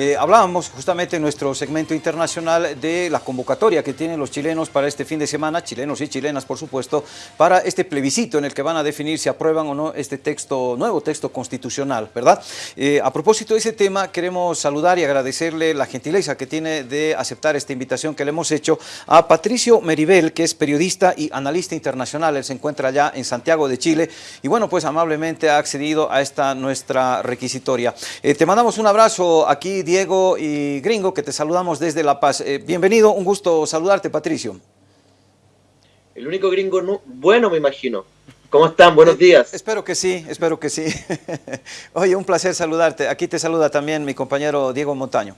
Eh, hablábamos justamente en nuestro segmento internacional de la convocatoria que tienen los chilenos para este fin de semana, chilenos y chilenas por supuesto, para este plebiscito en el que van a definir si aprueban o no este texto, nuevo texto constitucional, ¿verdad? Eh, a propósito de ese tema, queremos saludar y agradecerle la gentileza que tiene de aceptar esta invitación que le hemos hecho a Patricio Meribel, que es periodista y analista internacional, él se encuentra allá en Santiago de Chile y bueno, pues amablemente ha accedido a esta nuestra requisitoria. Eh, te mandamos un abrazo aquí, Diego y Gringo, que te saludamos desde La Paz. Eh, bienvenido, un gusto saludarte, Patricio. El único gringo bueno, me imagino. ¿Cómo están? Buenos eh, días. Espero que sí, espero que sí. Oye, un placer saludarte. Aquí te saluda también mi compañero Diego Montaño.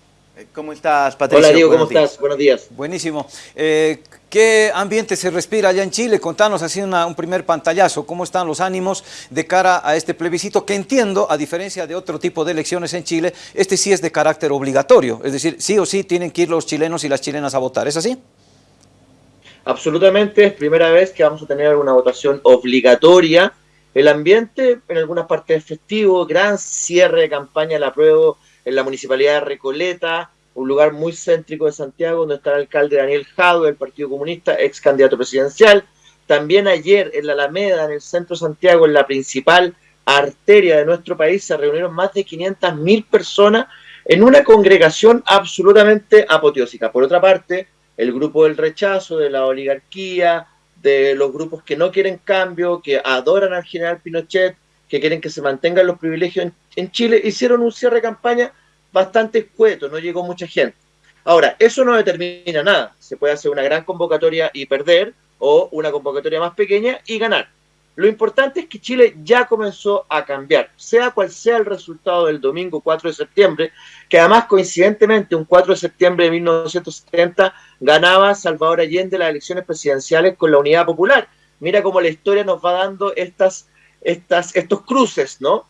¿Cómo estás, Patricio? Hola, Diego, ¿cómo estás? Buenos días. Buenísimo. ¿Qué ambiente se respira allá en Chile? Contanos así un primer pantallazo, ¿cómo están los ánimos de cara a este plebiscito? Que entiendo, a diferencia de otro tipo de elecciones en Chile, este sí es de carácter obligatorio, es decir, sí o sí tienen que ir los chilenos y las chilenas a votar, ¿es así? Absolutamente, es primera vez que vamos a tener una votación obligatoria. El ambiente en algunas partes es festivo, gran cierre de campaña, la prueba en la municipalidad de Recoleta, un lugar muy céntrico de Santiago, donde está el alcalde Daniel Jado del Partido Comunista, ex candidato presidencial. También ayer en la Alameda, en el centro de Santiago, en la principal arteria de nuestro país, se reunieron más de 500.000 personas en una congregación absolutamente apoteósica. Por otra parte, el grupo del rechazo, de la oligarquía, de los grupos que no quieren cambio, que adoran al general Pinochet, que quieren que se mantengan los privilegios en, Chile, hicieron un cierre de campaña bastante escueto, no llegó mucha gente. Ahora, eso no determina nada. Se puede hacer una gran convocatoria y perder, o una convocatoria más pequeña y ganar. Lo importante es que Chile ya comenzó a cambiar, sea cual sea el resultado del domingo 4 de septiembre, que además coincidentemente un 4 de septiembre de 1970 ganaba Salvador Allende las elecciones presidenciales con la Unidad Popular. Mira cómo la historia nos va dando estas, estas, estos cruces, ¿no?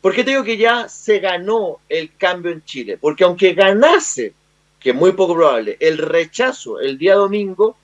¿Por qué te digo que ya se ganó el cambio en Chile? Porque aunque ganase, que es muy poco probable, el rechazo el día domingo,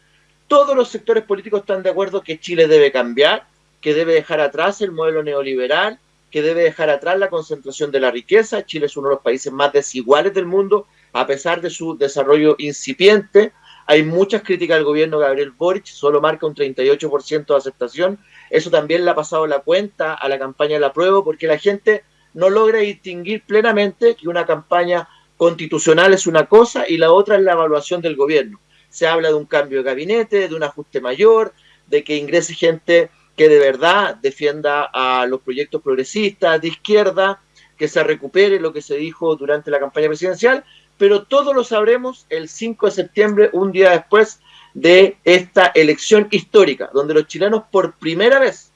todos los sectores políticos están de acuerdo que Chile debe cambiar, que debe dejar atrás el modelo neoliberal, que debe dejar atrás la concentración de la riqueza. Chile es uno de los países más desiguales del mundo, a pesar de su desarrollo incipiente. Hay muchas críticas al gobierno Gabriel Boric, solo marca un 38% de aceptación. Eso también le ha pasado la cuenta a la campaña de la prueba, porque la gente no logra distinguir plenamente que una campaña constitucional es una cosa y la otra es la evaluación del gobierno. Se habla de un cambio de gabinete, de un ajuste mayor, de que ingrese gente que de verdad defienda a los proyectos progresistas de izquierda, que se recupere lo que se dijo durante la campaña presidencial, pero todo lo sabremos el 5 de septiembre, un día después de esta elección histórica, donde los chilenos por primera vez,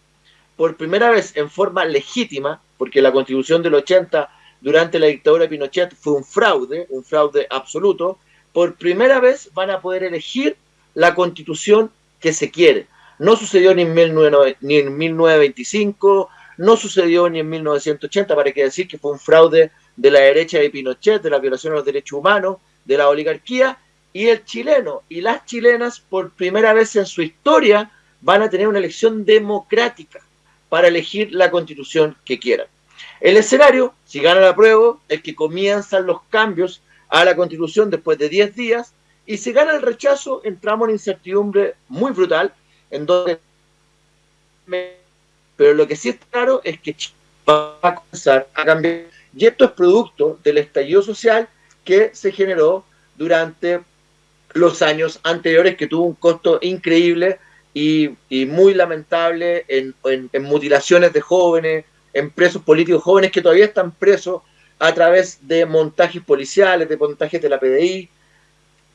por primera vez en forma legítima, porque la constitución del 80 durante la dictadura de Pinochet fue un fraude, un fraude absoluto, por primera vez van a poder elegir la constitución que se quiere. No sucedió ni en, 1925, no sucedió ni en 1980, para que decir que fue un fraude de la derecha de Pinochet, de la violación de los derechos humanos, de la oligarquía, y el chileno y las chilenas por primera vez en su historia van a tener una elección democrática para elegir la constitución que quieran. El escenario, si gana la prueba, es que comienzan los cambios a la constitución después de 10 días, y si gana el rechazo, entramos en incertidumbre muy brutal, en donde... Pero lo que sí es claro es que va a comenzar a cambiar, y esto es producto del estallido social que se generó durante los años anteriores, que tuvo un costo increíble y, muy lamentable en, mutilaciones de jóvenes, en presos políticos jóvenes que todavía están presos a través de montajes policiales, de montajes de la PDI.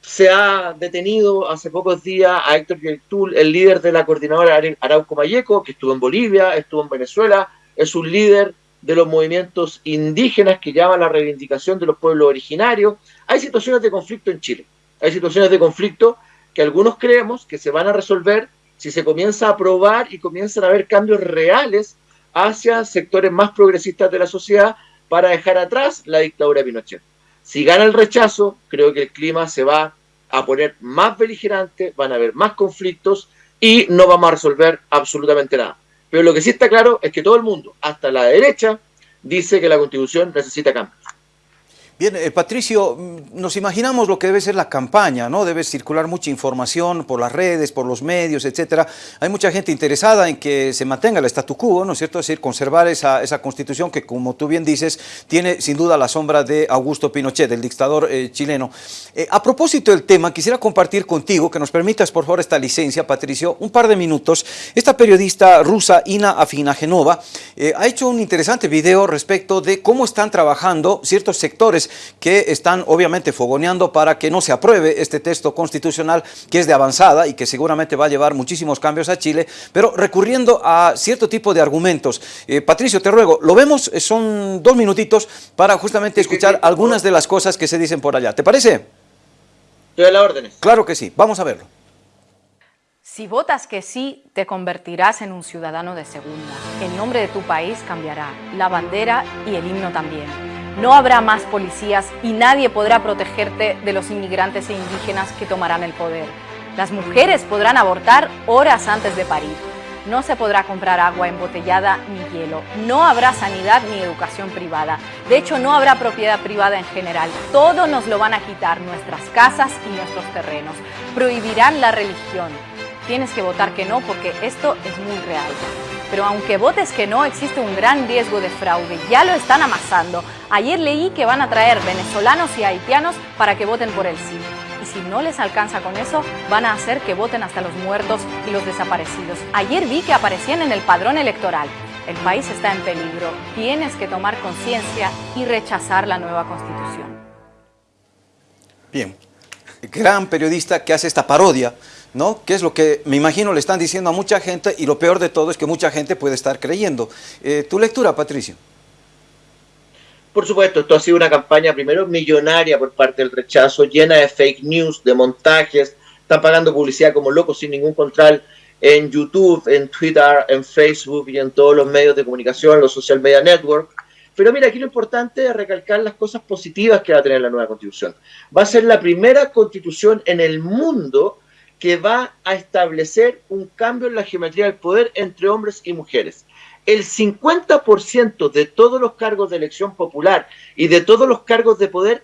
Se ha detenido hace pocos días a Héctor Yaitul, el líder de la coordinadora Arauco Mayeco, que estuvo en Bolivia, estuvo en Venezuela, es un líder de los movimientos indígenas que llaman la reivindicación de los pueblos originarios. Hay situaciones de conflicto en Chile, hay situaciones de conflicto que algunos creemos que se van a resolver si se comienza a aprobar y comienzan a haber cambios reales hacia sectores más progresistas de la sociedad para dejar atrás la dictadura de Pinochet. Si gana el rechazo, creo que el clima se va a poner más beligerante, van a haber más conflictos y no vamos a resolver absolutamente nada. Pero lo que sí está claro es que todo el mundo, hasta la derecha, dice que la constitución necesita cambios. Bien, eh, Patricio, mm, nos imaginamos lo que debe ser la campaña, ¿no? Debe circular mucha información por las redes, por los medios, etcétera. Hay mucha gente interesada en que se mantenga el statu quo, ¿no es cierto? Es decir, conservar esa, constitución que, como tú bien dices, tiene sin duda la sombra de Augusto Pinochet, el dictador eh, chileno. Eh, a propósito del tema, quisiera compartir contigo, que nos permitas por favor esta licencia, Patricio, un par de minutos. Esta periodista rusa, Ina Afinagenova, ha hecho un interesante video respecto de cómo están trabajando ciertos sectores que están obviamente fogoneando para que no se apruebe este texto constitucional que es de avanzada y que seguramente va a llevar muchísimos cambios a Chile, pero recurriendo a cierto tipo de argumentos. Eh, Patricio, te ruego, lo vemos, eh, son dos minutitos para justamente escuchar algunas de las cosas que se dicen por allá. ¿Te parece? Estoy a la órdenes. Claro que sí, vamos a verlo. Si votas que sí, te convertirás en un ciudadano de segunda. El nombre de tu país cambiará, la bandera y el himno también. No habrá más policías y nadie podrá protegerte de los inmigrantes e indígenas que tomarán el poder. Las mujeres podrán abortar horas antes de parir. No se podrá comprar agua embotellada ni hielo. No habrá sanidad ni educación privada. De hecho, no habrá propiedad privada en general. Todo nos lo van a quitar, nuestras casas y nuestros terrenos. Prohibirán la religión. Tienes que votar que no porque esto es muy real. Pero aunque votes que no, existe un gran riesgo de fraude. Ya lo están amasando. Ayer leí que van a traer venezolanos y haitianos para que voten por el sí. Y si no les alcanza con eso, van a hacer que voten hasta los muertos y los desaparecidos. Ayer vi que aparecían en el padrón electoral. El país está en peligro. Tienes que tomar conciencia y rechazar la nueva constitución. Bien, gran periodista que hace esta parodia ¿no? Que es lo que me imagino le están diciendo a mucha gente y lo peor de todo es que mucha gente puede estar creyendo. Eh, ¿Tu lectura, Patricio? Por supuesto, esto ha sido una campaña primero millonaria por parte del rechazo, llena de fake news, de montajes, están pagando publicidad como locos sin ningún control en YouTube, en Twitter, en Facebook y en todos los medios de comunicación, los social media networks. Pero mira, aquí lo importante es recalcar las cosas positivas que va a tener la nueva constitución. Va a ser la primera constitución en el mundo que va a establecer un cambio en la geometría del poder entre hombres y mujeres. El 50% de todos los cargos de elección popular y de todos los cargos de poder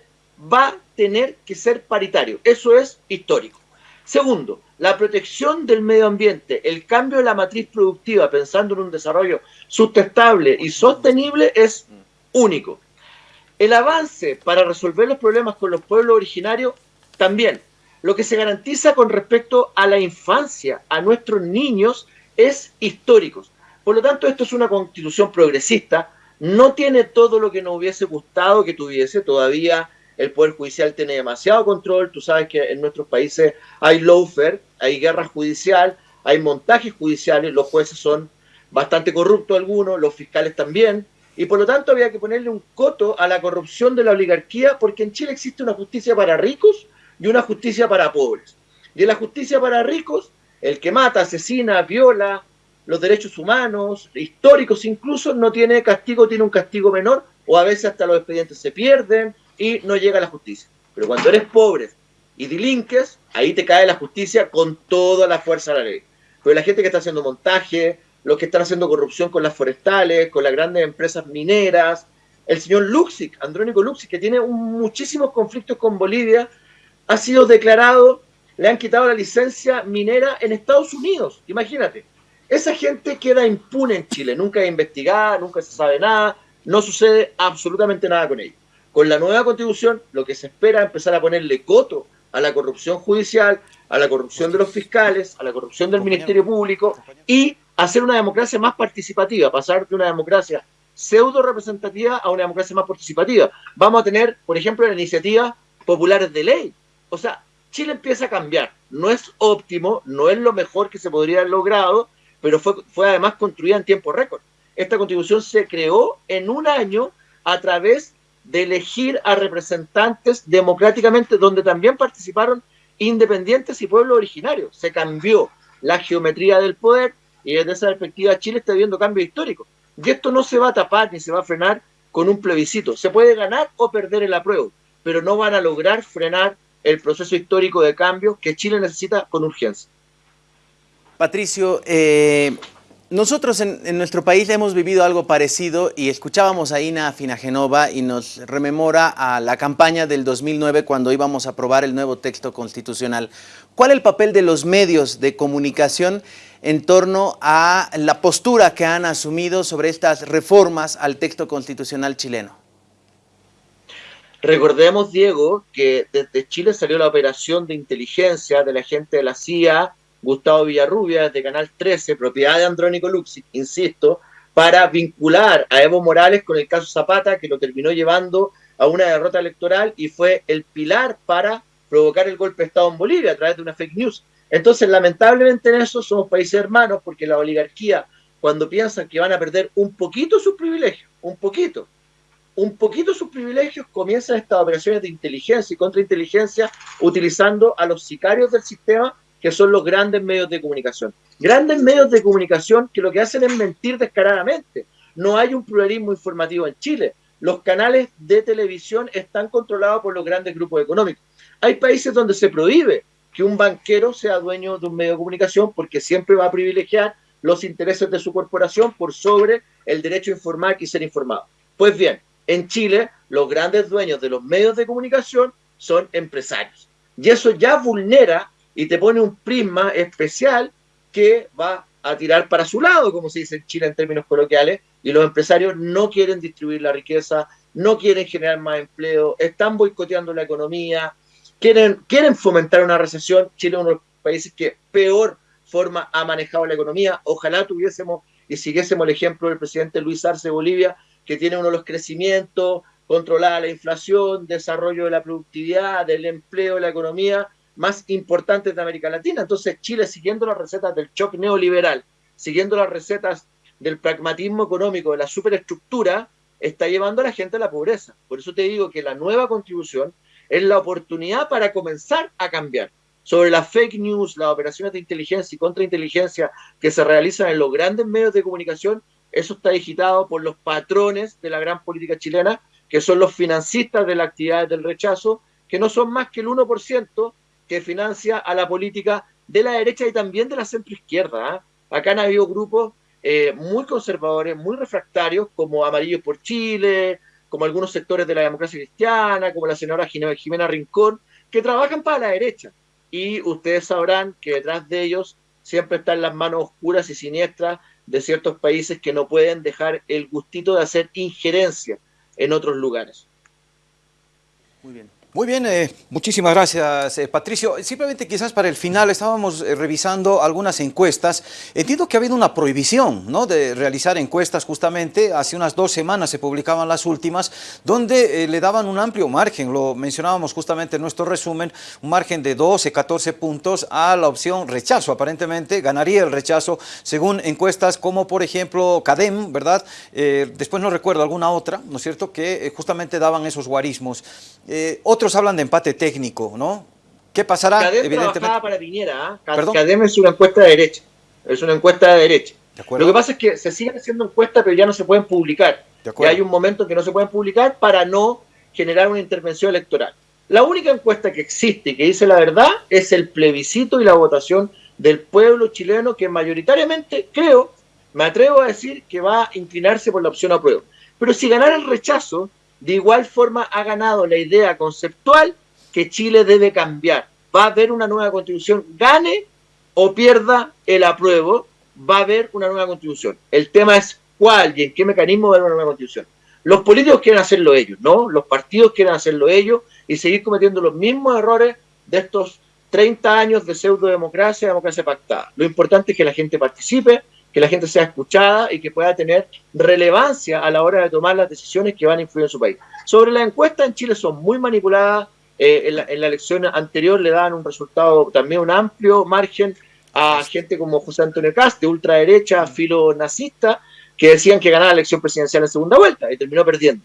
va a tener que ser paritario. Eso es histórico. Segundo, la protección del medio ambiente, el cambio de la matriz productiva pensando en un desarrollo sustentable y sostenible es único. El avance para resolver los problemas con los pueblos originarios también lo que se garantiza con respecto a la infancia, a nuestros niños, es histórico. Por lo tanto, esto es una constitución progresista, no tiene todo lo que nos hubiese gustado que tuviese, todavía el Poder Judicial tiene demasiado control, tú sabes que en nuestros países hay lawfare, hay guerra judicial, hay montajes judiciales, los jueces son bastante corruptos algunos, los fiscales también, y por lo tanto había que ponerle un coto a la corrupción de la oligarquía, porque en Chile existe una justicia para ricos y una justicia para pobres. Y en la justicia para ricos, el que mata, asesina, viola los derechos humanos, históricos incluso, no tiene castigo, tiene un castigo menor, o a veces hasta los expedientes se pierden y no llega a la justicia. Pero cuando eres pobre y delinques, ahí te cae la justicia con toda la fuerza de la ley. Pero la gente que está haciendo montaje, los que están haciendo corrupción con las forestales, con las grandes empresas mineras, el señor Luxic, Andrónico Luxic, que tiene muchísimos conflictos con Bolivia, ha sido declarado, le han quitado la licencia minera en Estados Unidos, imagínate. Esa gente queda impune en Chile, nunca es investigada, nunca se sabe nada, no sucede absolutamente nada con ellos. Con la nueva constitución, lo que se espera es empezar a ponerle coto a la corrupción judicial, a la corrupción de los fiscales, a la corrupción del Ministerio Público y hacer una democracia más participativa, pasar de una democracia pseudo representativa a una democracia más participativa. Vamos a tener, por ejemplo, la iniciativa populares de ley, o sea, Chile empieza a cambiar. No es óptimo, no es lo mejor que se podría haber logrado, pero fue, fue además construida en tiempo récord. Esta constitución se creó en un año a través de elegir a representantes democráticamente, donde también participaron independientes y pueblos originarios. Se cambió la geometría del poder y desde esa perspectiva Chile está viendo cambios históricos. Y esto no se va a tapar ni se va a frenar con un plebiscito. Se puede ganar o perder el apruebo, pero no van a lograr frenar el proceso histórico de cambio que Chile necesita con urgencia. Patricio, eh, nosotros en, nuestro país hemos vivido algo parecido y escuchábamos a Ina Finagenova y nos rememora a la campaña del 2009 cuando íbamos a aprobar el nuevo texto constitucional. ¿Cuál es el papel de los medios de comunicación en torno a la postura que han asumido sobre estas reformas al texto constitucional chileno? Recordemos, Diego, que desde Chile salió la operación de inteligencia de la gente de la CIA, Gustavo Villarrubia, de Canal 13, propiedad de Andrónico Luxi, insisto, para vincular a Evo Morales con el caso Zapata, que lo terminó llevando a una derrota electoral y fue el pilar para provocar el golpe de Estado en Bolivia a través de una fake news. Entonces, lamentablemente en eso somos países hermanos, porque la oligarquía, cuando piensan que van a perder un poquito sus privilegios, un poquito, un poquito sus privilegios, comienzan estas operaciones de inteligencia y contrainteligencia utilizando a los sicarios del sistema, que son los grandes medios de comunicación. Grandes medios de comunicación que lo que hacen es mentir descaradamente. No hay un pluralismo informativo en Chile. Los canales de televisión están controlados por los grandes grupos económicos. Hay países donde se prohíbe que un banquero sea dueño de un medio de comunicación porque siempre va a privilegiar los intereses de su corporación por sobre el derecho a informar y ser informado. Pues bien, en Chile, los grandes dueños de los medios de comunicación son empresarios. Y eso ya vulnera y te pone un prisma especial que va a tirar para su lado, como se dice en Chile en términos coloquiales, y los empresarios no quieren distribuir la riqueza, no quieren generar más empleo, están boicoteando la economía, quieren, quieren fomentar una recesión. Chile es uno de los países que peor forma ha manejado la economía. Ojalá tuviésemos y siguiésemos el ejemplo del presidente Luis Arce de Bolivia, que tiene uno de los crecimientos, controlada la inflación, desarrollo de la productividad, del empleo, de la economía más importantes de América Latina. Entonces Chile, siguiendo las recetas del shock neoliberal, siguiendo las recetas del pragmatismo económico, de la superestructura, está llevando a la gente a la pobreza. Por eso te digo que la nueva contribución es la oportunidad para comenzar a cambiar. Sobre las fake news, las operaciones de inteligencia y contrainteligencia que se realizan en los grandes medios de comunicación, eso está digitado por los patrones de la gran política chilena, que son los financistas de las actividades del rechazo, que no son más que el 1% que financia a la política de la derecha y también de la centroizquierda. ¿ah? Acá han habido grupos eh, muy conservadores, muy refractarios, como Amarillos por Chile, como algunos sectores de la democracia cristiana, como la senadora Jimena Rincón, que trabajan para la derecha. Y ustedes sabrán que detrás de ellos siempre están las manos oscuras y siniestras de ciertos países que no pueden dejar el gustito de hacer injerencia en otros lugares. Muy bien. Muy bien, eh, muchísimas gracias eh, Patricio. Simplemente quizás para el final estábamos eh, revisando algunas encuestas. Entiendo que ha habido una prohibición ¿no? de realizar encuestas justamente. Hace unas dos semanas se publicaban las últimas donde le daban un amplio margen, lo mencionábamos justamente en nuestro resumen, un margen de 12, 14 puntos a la opción rechazo. Aparentemente ganaría el rechazo según encuestas como por ejemplo CADEM, ¿verdad? después no recuerdo alguna otra, ¿no es cierto?, que justamente daban esos guarismos. otro hablan de empate técnico, ¿no? ¿Qué pasará? Cadem Evidentemente... para Piñera, ¿eh? Cadem es una encuesta de derecha, es una encuesta de derecha. Lo que pasa es que se siguen haciendo encuestas, pero ya no se pueden publicar. Y hay un momento en que no se pueden publicar para no generar una intervención electoral. La única encuesta que existe y que dice la verdad es el plebiscito y la votación del pueblo chileno que mayoritariamente, creo, me atrevo a decir que va a inclinarse por la opción apruebo. Pero si ganara el rechazo, de igual forma ha ganado la idea conceptual que Chile debe cambiar. Va a haber una nueva constitución, gane o pierda el apruebo, va a haber una nueva constitución. El tema es cuál y en qué mecanismo va a haber una nueva constitución. Los políticos quieren hacerlo ellos, ¿no? Los partidos quieren hacerlo ellos y seguir cometiendo los mismos errores de estos 30 años de pseudo democracia, democracia pactada. Lo importante es que la gente participe, que la gente sea escuchada y que pueda tener relevancia a la hora de tomar las decisiones que van a influir en su país. Sobre la encuesta en Chile son muy manipuladas. Eh, en, la, elección anterior le dan un resultado también un amplio margen a gente como José Antonio Cast, de ultraderecha, filo nazista, que decían que ganaba la elección presidencial en segunda vuelta y terminó perdiendo.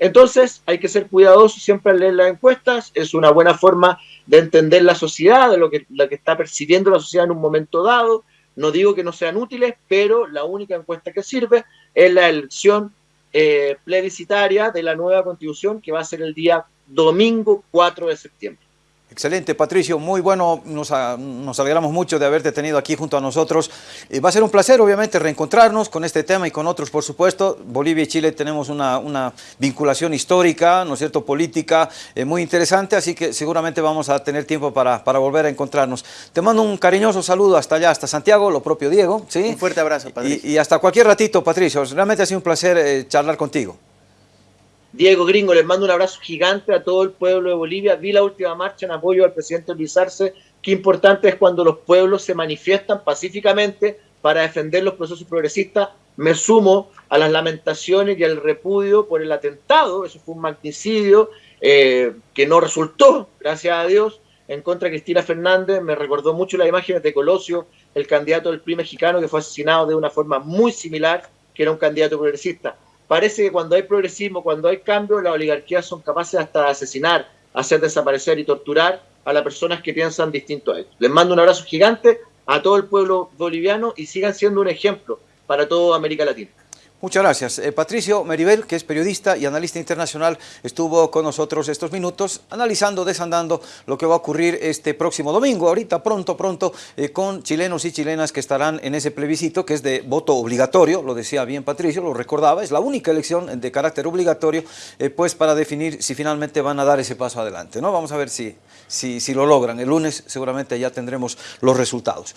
Entonces hay que ser cuidadoso siempre al leer las encuestas, es una buena forma de entender la sociedad, de lo que, lo que está percibiendo la sociedad en un momento dado, no digo que no sean útiles, pero la única encuesta que sirve es la elección eh, plebiscitaria de la nueva constitución que va a ser el día domingo 4 de septiembre. Excelente, Patricio, muy bueno, nos, nos, alegramos mucho de haberte tenido aquí junto a nosotros. Eh, va a ser un placer, obviamente, reencontrarnos con este tema y con otros, por supuesto. Bolivia y Chile tenemos una, una vinculación histórica, ¿no es cierto?, política eh, muy interesante, así que seguramente vamos a tener tiempo para, para, volver a encontrarnos. Te mando un cariñoso saludo hasta allá, hasta Santiago, lo propio Diego, ¿sí? Un fuerte abrazo, Patricio. Y, y hasta cualquier ratito, Patricio, realmente ha sido un placer eh, charlar contigo. Diego Gringo, les mando un abrazo gigante a todo el pueblo de Bolivia. Vi la última marcha en apoyo al presidente Luis Arce. Qué importante es cuando los pueblos se manifiestan pacíficamente para defender los procesos progresistas. Me sumo a las lamentaciones y al repudio por el atentado. Eso fue un magnicidio eh, que no resultó, gracias a Dios, en contra de Cristina Fernández. Me recordó mucho las imágenes de Colosio, el candidato del PRI mexicano, que fue asesinado de una forma muy similar, que era un candidato progresista parece que cuando hay progresismo, cuando hay cambio, las oligarquías son capaces hasta de asesinar, hacer desaparecer y torturar a las personas que piensan distinto a ellos. Les mando un abrazo gigante a todo el pueblo boliviano y sigan siendo un ejemplo para toda América Latina. Muchas gracias. Eh, Patricio Meribel, que es periodista y analista internacional, estuvo con nosotros estos minutos analizando, desandando lo que va a ocurrir este próximo domingo, ahorita pronto, pronto, eh, con chilenos y chilenas que estarán en ese plebiscito que es de voto obligatorio, lo decía bien Patricio, lo recordaba, es la única elección de carácter obligatorio, eh, pues para definir si finalmente van a dar ese paso adelante. ¿no? Vamos a ver si, si, si lo logran. El lunes seguramente ya tendremos los resultados.